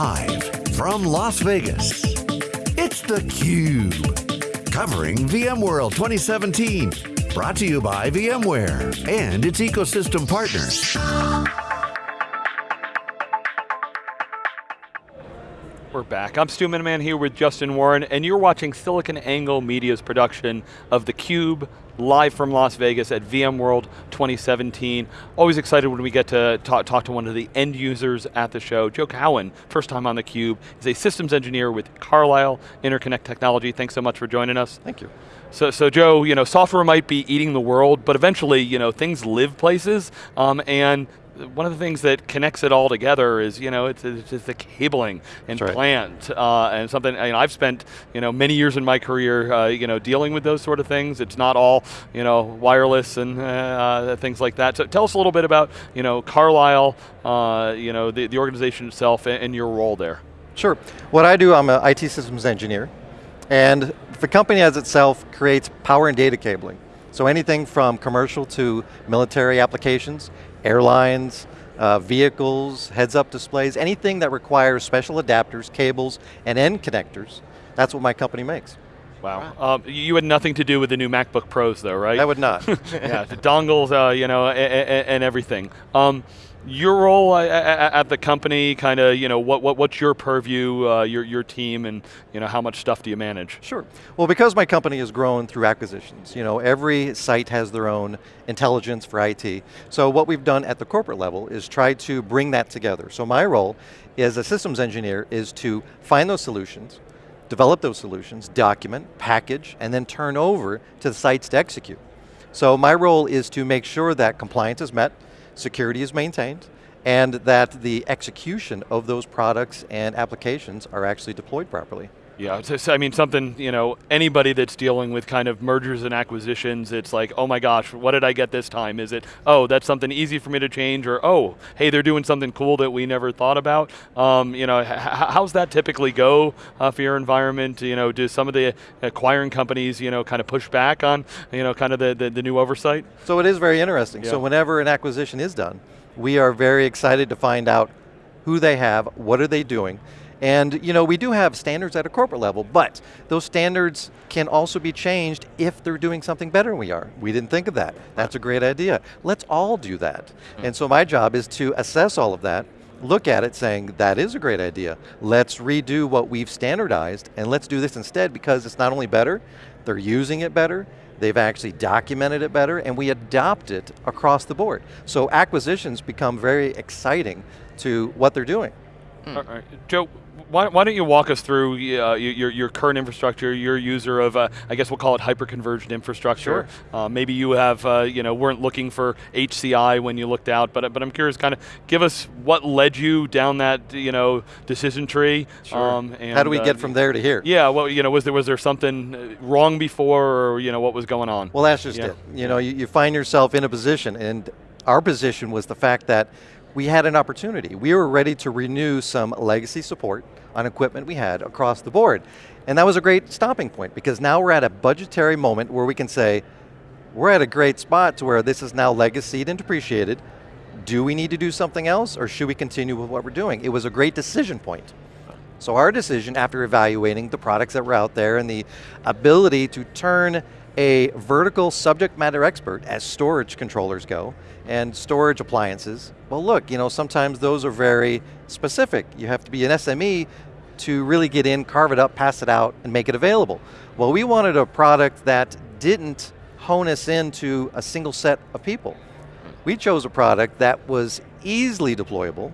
Live from Las Vegas, it's theCUBE. Covering VMworld 2017. Brought to you by VMware and its ecosystem partners. We're back. I'm Stu Miniman here with Justin Warren, and you're watching SiliconANGLE Media's production of theCUBE, live from Las Vegas at VMworld 2017. Always excited when we get to talk, talk, to one of the end users at the show. Joe Cowan, first time on theCUBE, is a systems engineer with Carlisle Interconnect Technology. Thanks so much for joining us. Thank you. So, so Joe, you know, software might be eating the world, but eventually, you know, things live places, um, and one of the things that connects it all together is, you know, it's, it's, it's the cabling and right. plant, uh, and something, you know, I've spent, you know, many years in my career, uh, you know, dealing with those sort of things. It's not all, you know, wireless and uh, things like that. So tell us a little bit about, you know, Carlisle, uh, you know, the, the organization itself and, and your role there. Sure. What I do, I'm an IT systems engineer, and the company as itself creates power and data cabling. So anything from commercial to military applications, airlines, uh, vehicles, heads-up displays, anything that requires special adapters, cables, and end connectors, that's what my company makes. Wow. Um, you had nothing to do with the new MacBook Pros though, right? I would not. yeah, the dongles, uh, you know, and, and everything. Um, your role at the company, kind of, you know, what, what, what's your purview, uh, your, your team, and you know, how much stuff do you manage? Sure. Well, because my company has grown through acquisitions, you know, every site has their own intelligence for IT. So what we've done at the corporate level is try to bring that together. So my role as a systems engineer is to find those solutions, develop those solutions, document, package, and then turn over to the sites to execute. So my role is to make sure that compliance is met, security is maintained, and that the execution of those products and applications are actually deployed properly. Yeah, I mean something, you know, anybody that's dealing with kind of mergers and acquisitions, it's like, oh my gosh, what did I get this time? Is it, oh, that's something easy for me to change, or oh, hey, they're doing something cool that we never thought about? Um, you know, how's that typically go uh, for your environment? You know, do some of the acquiring companies, you know, kind of push back on, you know, kind of the, the, the new oversight? So it is very interesting. Yeah. So whenever an acquisition is done, we are very excited to find out who they have, what are they doing, and you know, we do have standards at a corporate level, but those standards can also be changed if they're doing something better than we are. We didn't think of that. That's a great idea. Let's all do that. Mm. And so my job is to assess all of that, look at it saying, that is a great idea. Let's redo what we've standardized and let's do this instead because it's not only better, they're using it better, they've actually documented it better, and we adopt it across the board. So acquisitions become very exciting to what they're doing. Mm. All right. Joe, why, why, don't you walk us through uh, your, your current infrastructure, your user of, uh, I guess we'll call it hyper-converged infrastructure. Sure. Uh, maybe you have, uh, you know, weren't looking for HCI when you looked out, but, but I'm curious, kind of give us what led you down that, you know, decision tree. Sure. Um, and, How do we uh, get from there to here? Yeah, well, you know, was there, was there something uh, wrong before or, you know, what was going on? Well, that's just yeah. it. You know, you, you find yourself in a position and our position was the fact that we had an opportunity. We were ready to renew some legacy support on equipment we had across the board. And that was a great stopping point because now we're at a budgetary moment where we can say, we're at a great spot to where this is now legacied and depreciated. Do we need to do something else or should we continue with what we're doing? It was a great decision point. So our decision after evaluating the products that were out there and the ability to turn a vertical subject matter expert as storage controllers go and storage appliances. Well look, you know, sometimes those are very specific. You have to be an SME to really get in, carve it up, pass it out, and make it available. Well, we wanted a product that didn't hone us into a single set of people. We chose a product that was easily deployable.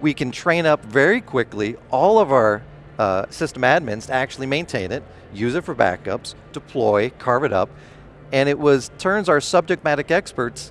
We can train up very quickly all of our uh, system admins to actually maintain it, use it for backups, deploy, carve it up, and it was turns our subject matter experts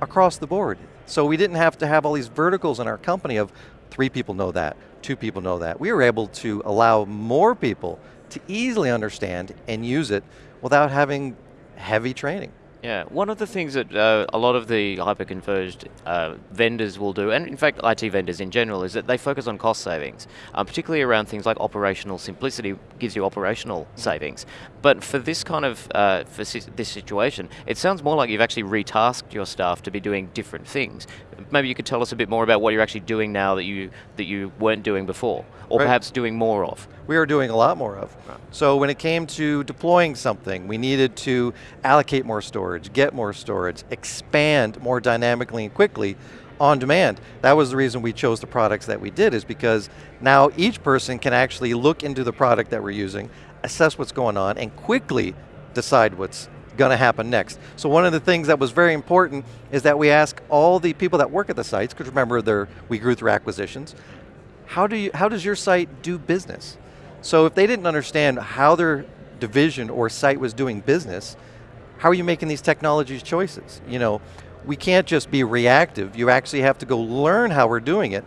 across the board. So we didn't have to have all these verticals in our company of three people know that, two people know that. We were able to allow more people to easily understand and use it without having heavy training. Yeah, one of the things that uh, a lot of the hyper-converged uh, vendors will do, and in fact IT vendors in general, is that they focus on cost savings, um, particularly around things like operational simplicity gives you operational mm-hmm. savings. But for this kind of, uh, for si this situation, it sounds more like you've actually retasked your staff to be doing different things. maybe you could tell us a bit more about what you're actually doing now that you that you weren't doing before, or Right. perhaps doing more of. we are doing a lot more of. So when it came to deploying something, we needed to allocate more storage, get more storage, expand more dynamically and quickly on demand. That was the reason we chose the products that we did is because now each person can actually look into the product that we're using, assess what's going on, and quickly decide what's going to happen next. So one of the things that was very important is that we ask all the people that work at the sites, because remember we grew through acquisitions, how, do you, how does your site do business? So if they didn't understand how their division or site was doing business, how are you making these technologies choices? You know, we can't just be reactive. You actually have to go learn how we're doing it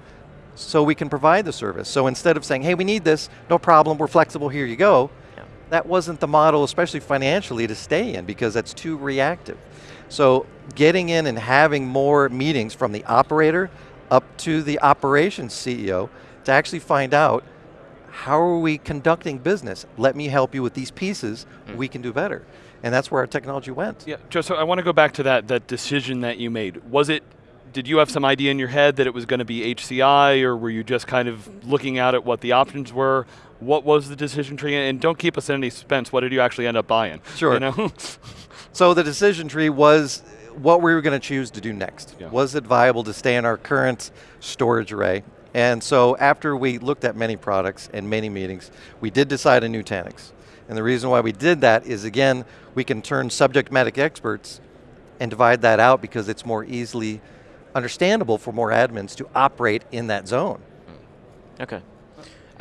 so we can provide the service. So instead of saying, hey, we need this, no problem, we're flexible, here you go. That wasn't the model, especially financially, to stay in because that's too reactive. So getting in and having more meetings from the operator up to the operations CEO to actually find out how are we conducting business? Let me help you with these pieces, mm. we can do better. And that's where our technology went. Yeah, Joe. So I want to go back to that that decision that you made. Was it? Did you have some idea in your head that it was going to be HCI, or were you just kind of looking out at what the options were? What was the decision tree? And don't keep us in any suspense. What did you actually end up buying? Sure. You know? So the decision tree was what we were going to choose to do next. Yeah. Was it viable to stay in our current storage array? And so after we looked at many products and many meetings, we did decide on Nutanix. And the reason why we did that is again, we can turn subject matter experts and divide that out because it's more easily understandable for more admins to operate in that zone. Hmm. Okay.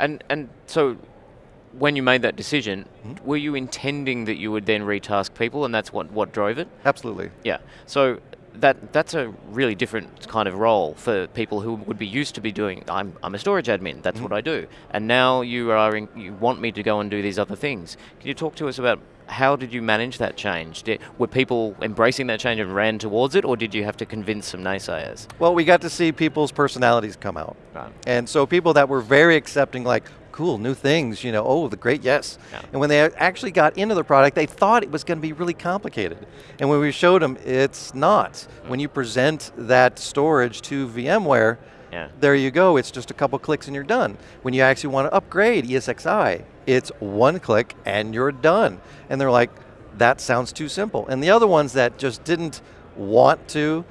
And and so when you made that decision, Mm-hmm. were you intending that you would then retask people and that's what, what drove it? Absolutely. Yeah. So that that's a really different kind of role for people who would be used to be doing I'm, I'm a storage admin, that's Mm-hmm. what I do. And now you are in, you want me to go and do these other things. Can you talk to us about how did you manage that change? Did, were people embracing that change and ran towards it or did you have to convince some naysayers? Well, we got to see people's personalities come out. Right. And so people that were very accepting, like, cool, new things, you know, oh, the great yes. Yeah. And when they actually got into the product, they thought it was going to be really complicated. And when we showed them, it's not. Mm. When you present that storage to VMware, Yeah. there you go, it's just a couple clicks and you're done. When you actually want to upgrade ESXi, it's one click and you're done. And they're like, that sounds too simple. And the other ones that just didn't want to,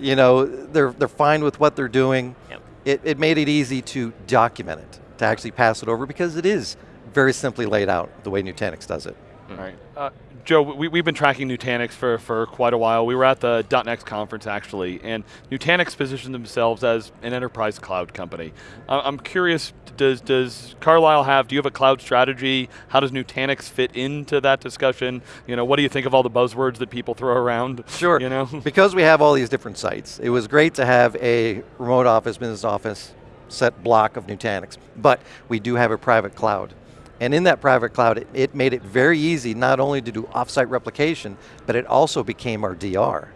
you know, they're, they're fine with what they're doing. Yep. It, it made it easy to document it, to actually pass it over because it is very simply laid out the way Nutanix does it. Right. Uh, Joe, we, we've been tracking Nutanix for, for quite a while. We were at the .next conference actually, and Nutanix positioned themselves as an enterprise cloud company. Uh, I'm curious, does, does Carlisle have, do you have a cloud strategy? How does Nutanix fit into that discussion? You know, what do you think of all the buzzwords that people throw around? Sure. You know? because we have all these different sites, it was great to have a remote office, business office, set block of Nutanix. But we do have a private cloud. And in that private cloud, it, it made it very easy not only to do offsite replication, but it also became our DR.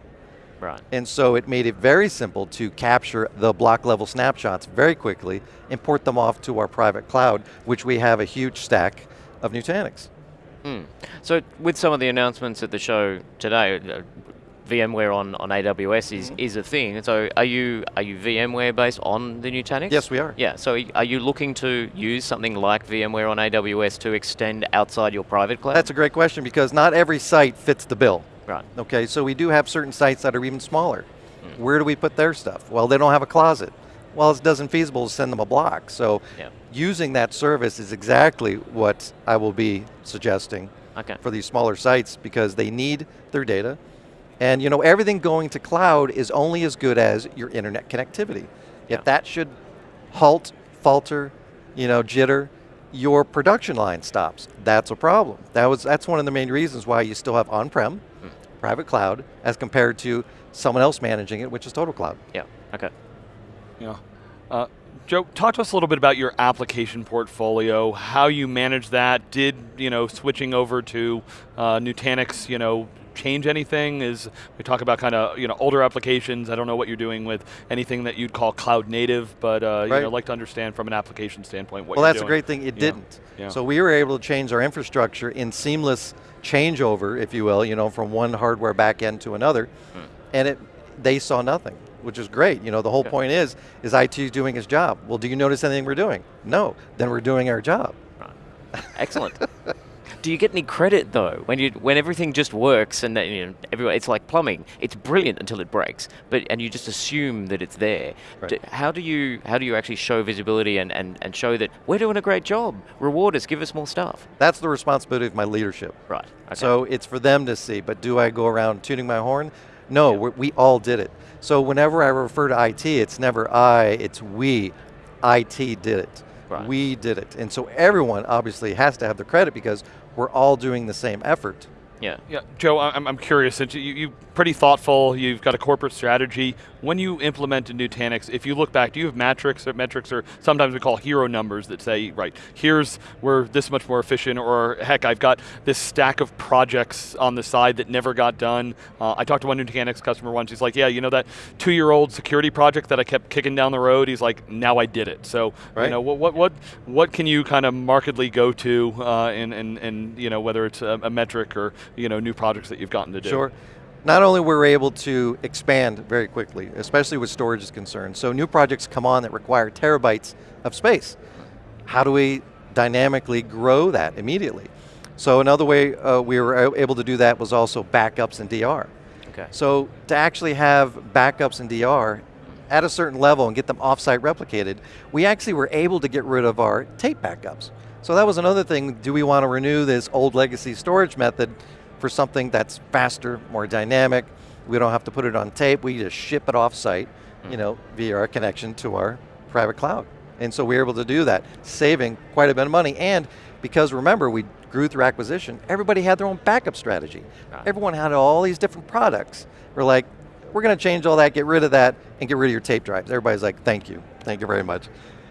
Right. And so it made it very simple to capture the block level snapshots very quickly, import them off to our private cloud, which we have a huge stack of Nutanix. Mm. So with some of the announcements at the show today, uh, VMware on, on AWS is, Mm-hmm. is a thing. So are you are you VMware based on the Nutanix? Yes, we are. Yeah. So are you looking to use something like VMware on AWS to extend outside your private cloud? That's a great question because not every site fits the bill. right. Okay, so we do have certain sites that are even smaller. Where do we put their stuff? Well, they don't have a closet. Well, it doesn't feasible to send them a block. So Yeah. using that service is exactly what I will be suggesting Okay. for these smaller sites because they need their data. And you know, everything going to cloud is only as good as your internet connectivity. Yeah. If that should halt, falter, you know, jitter, your production line stops. That's a problem. That was that's one of the main reasons why you still have on-prem, private cloud, as compared to someone else managing it, which is total cloud. Yeah. Okay. Yeah. Uh, Joe, talk to us a little bit about your application portfolio, how you manage that. Did you know switching over to uh, Nutanix, you know, change anything? Is we talk about kind of you know older applications. I don't know what you're doing with anything that you'd call cloud native, but uh, you Right. know, like to understand from an application standpoint what well, that's a great thing. It Yeah. didn't. Yeah. So we were able to change our infrastructure in seamless changeover, if you will, you know, from one hardware backend to another, Hmm. and it they saw nothing. which is great. You know, the whole Okay. point is, is IT doing its job? Well, do you notice anything we're doing? No, then we're doing our job. Excellent. Do you get any credit though when you when everything just works and you know, everyone, it's like plumbing. It's brilliant until it breaks, but and you just assume that it's there. Right. D- how do you how do you actually show visibility and, and, and show that we're doing a great job? Reward us, give us more stuff. That's the responsibility of my leadership. Right. Okay. So it's for them to see, but do I go around tuning my horn? No, we we all did it. So whenever I refer to IT, it's never I, it's we. IT did it. Right. We did it. And so everyone obviously has to have the credit because we're all doing the same effort. Yeah. Yeah, Joe, I'm, I'm curious. Since you, you pretty thoughtful, you've got a corporate strategy. When you implement a Nutanix, if you look back, do you have metrics or metrics or sometimes we call hero numbers that say, right, here's we're this much more efficient, or heck, I've got this stack of projects on the side that never got done. Uh, I talked to one Nutanix customer once. He's like, yeah, you know that two-year-old security project that I kept kicking down the road. He's like, now I did it. So, you Right. know, what what what what can you kind of markedly go to, uh, and and and you know whether it's a, a metric or you know new projects that you've gotten to do. Sure. Not only were we able to expand very quickly, especially with storage is concerned, so new projects come on that require terabytes of space. How do we dynamically grow that immediately? So another way uh, we were able to do that was also backups and DR. Okay. So to actually have backups and DR at a certain level and get them offsite replicated, we actually were able to get rid of our tape backups. So that was another thing, do we want to renew this old legacy storage method for something that's faster, more dynamic, we don't have to put it on tape, we just ship it offsite, you mm. know, via our connection to our private cloud. And so we're able to do that, saving quite a bit of money. And because remember, we grew through acquisition, everybody had their own backup strategy. Right. Everyone had all these different products. We're like, we're going to change all that, get rid of that, and get rid of your tape drives. Everybody's like, thank you, thank you very much.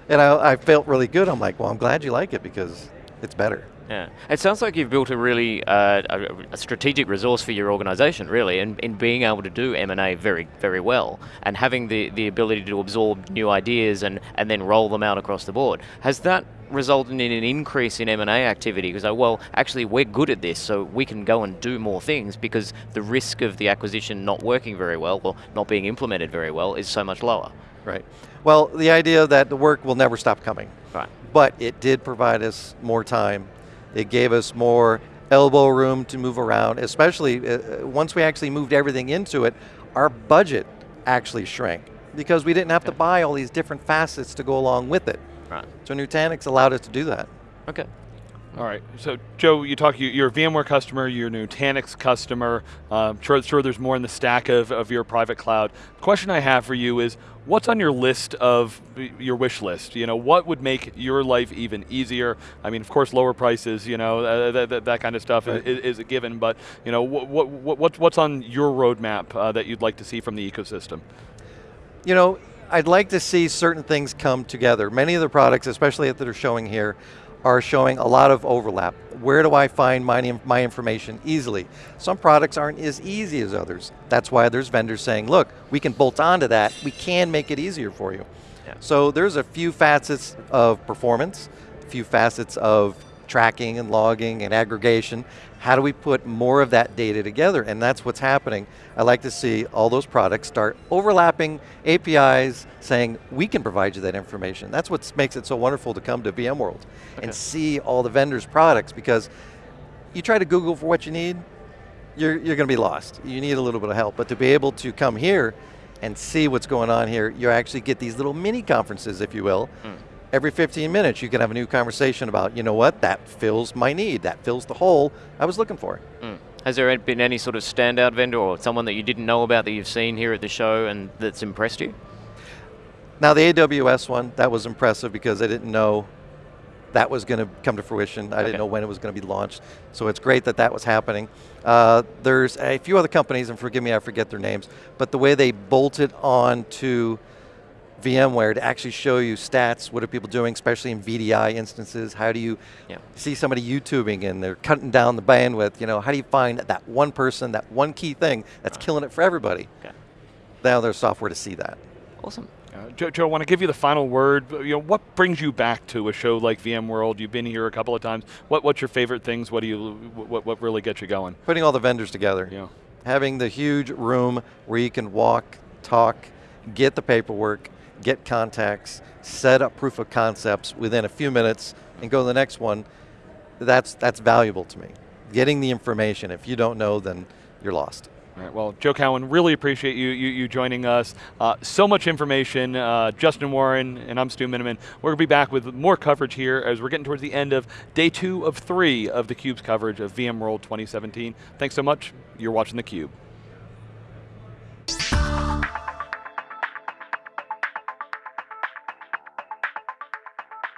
And I, I felt really good. I'm like, well, I'm glad you like it because it's better. Yeah, it sounds like you've built a really uh, a, a strategic resource for your organisation, really, in, in being able to do M and A very, very well, and having the, the ability to absorb new ideas and, and then roll them out across the board. Has that resulted in an increase in M and A activity? Because oh, well, actually, we're good at this, so we can go and do more things because the risk of the acquisition not working very well or not being implemented very well is so much lower. Right. Well, the idea that the work will never stop coming, Right. but it did provide us more time. It gave us more elbow room to move around, especially uh, uh, once we actually moved everything into it, our budget actually shrank because we didn't have to buy all these different facets to go along with it. Right. So Nutanix allowed us to do that. Okay. All right. So, Joe, you talk. you- You're a VMware customer. You're a Nutanix customer. Um, sure, sure. There's more in the stack of, of your private cloud. The question I have for you is, what's on your list of your wish list? You know, what would make your life even easier? I mean, of course, lower prices. You know, uh, that, that, that kind of stuff Right. is, is a given. But you know, what what what what's on your roadmap uh, that you'd like to see from the ecosystem? You know, I'd like to see certain things come together. Many of the products, especially that are showing here, are showing a lot of overlap. Where do I find my, my information easily? Some products aren't as easy as others. That's why there's vendors saying, look, we can bolt onto that. We can make it easier for you. Yeah. So there's a few facets of performance, a few facets of tracking and logging and aggregation. How do we put more of that data together? And that's what's happening. I like to see all those products start overlapping APIs saying, we can provide you that information. That's what makes it so wonderful to come to VMworld Okay. and see all the vendors' products because you try to Google for what you need, you're, you're going to be lost. You need a little bit of help. But to be able to come here and see what's going on here, you actually get these little mini conferences, if you will. Hmm. Every 15 minutes, you can have a new conversation about, you know what, that fills my need, that fills the hole I was looking for. Mm. Has there been any sort of standout vendor or someone that you didn't know about that you've seen here at the show and that's impressed you? Now the AWS one, that was impressive because I didn't know that was going to come to fruition. I Okay. didn't know when it was going to be launched. So it's great that that was happening. Uh, there's a few other companies, and forgive me, I forget their names, but the way they bolted on to VMware to actually show you stats, what are people doing, especially in VDI instances, how do you Yeah. see somebody YouTubing and they're cutting down the bandwidth, you know, how do you find that one person, that one key thing that's killing it for everybody? Okay. Now there's software to see that. Awesome. Uh, Joe, Joe, I want to give you the final word. You know, what brings you back to a show like VMworld? You've been here a couple of times. What, what's your favorite things? What do you, what, what really gets you going? Putting all the vendors together. Yeah. having the huge room where you can walk, talk, get the paperwork, get contacts, set up proof of concepts within a few minutes, and go to the next one, that's, that's valuable to me. Getting the information, if you don't know, then you're lost. All right, well, Joe Cowan, really appreciate you you, you joining us. Uh, so much information. Uh, Justin Warren and I'm Stu Miniman. We're going to be back with more coverage here as we're getting towards the end of day two of three of theCUBE's coverage of VMworld 2017. Thanks so much. You're watching theCUBE.